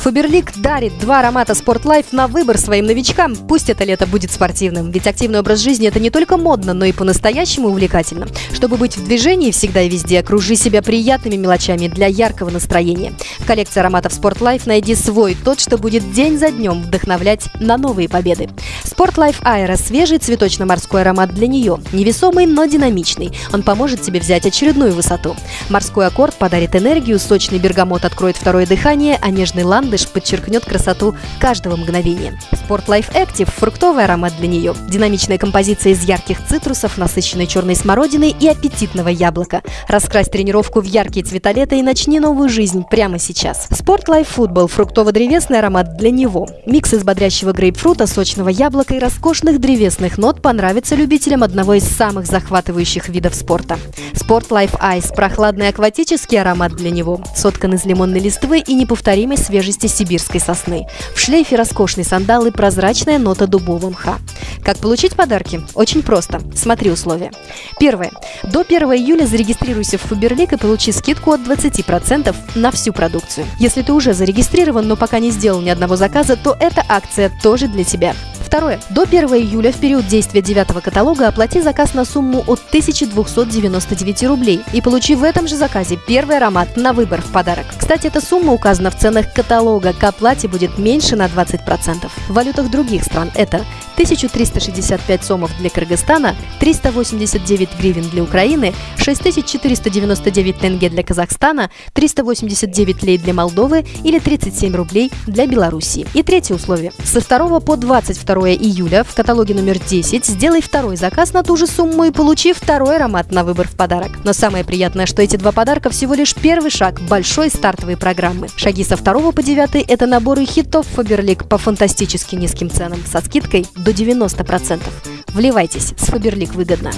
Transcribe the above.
Фаберлик дарит два аромата Life на выбор своим новичкам. Пусть это лето будет спортивным, ведь активный образ жизни это не только модно, но и по-настоящему увлекательно. Чтобы быть в движении всегда и везде, окружи себя приятными мелочами для яркого настроения. В коллекции ароматов Life найди свой, тот, что будет день за днем вдохновлять на новые победы. Life Aero – свежий цветочно-морской аромат для нее. Невесомый, но динамичный. Он поможет тебе взять очередную высоту. Морской аккорд подарит энергию, сочный бергамот откроет второе дыхание, а нежный ландыш подчеркнет красоту каждого мгновения. Sport Life Active – фруктовый аромат для нее. Динамичная композиция из ярких цитрусов, насыщенной черной смородины и аппетитного яблока. Раскрась тренировку в яркие цвета лета и начни новую жизнь прямо сейчас. Sport Life Football – фруктово-древесный аромат для него. Микс из бодрящего грейпфрута, сочного яблока и роскошных древесных нот понравится любителям одного из самых захватывающих видов спорта. Sport Life Ice – прохладный акватический аромат для него. Соткан из лимонной листвы и неповторимой свежести сибирской сосны. В шлейфе роскошный сандал и прозрачная нота дубового мха. Как получить подарки? Очень просто. Смотри условия. Первое. До 1 июля зарегистрируйся в Фаберлик и получи скидку от 20% на всю продукцию. Если ты уже зарегистрирован, но пока не сделал ни одного заказа, то эта акция тоже для тебя. Второе. До 1 июля в период действия девятого каталога оплати заказ на сумму от 1299 рублей и получи в этом же заказе первый аромат на выбор в подарок. Кстати, эта сумма указана в ценах каталога. К оплате будет меньше на 20%. В валютах других стран это 1365 сомов для Кыргызстана, 389 гривен для Украины, 6499 тенге для Казахстана, 389 лей для Молдовы или 37 рублей для Белоруссии. И третье условие. Со 2 по 22 июля в каталоге номер 10 сделай второй заказ на ту же сумму и получи второй аромат на выбор в подарок. Но самое приятное, что эти два подарка всего лишь первый шаг большой стартовой программы. Шаги со 2 по 9 – это наборы хитов Фаберлик по фантастически низким ценам со скидкой до 90%. Вливайтесь, с Фаберлик выгодно.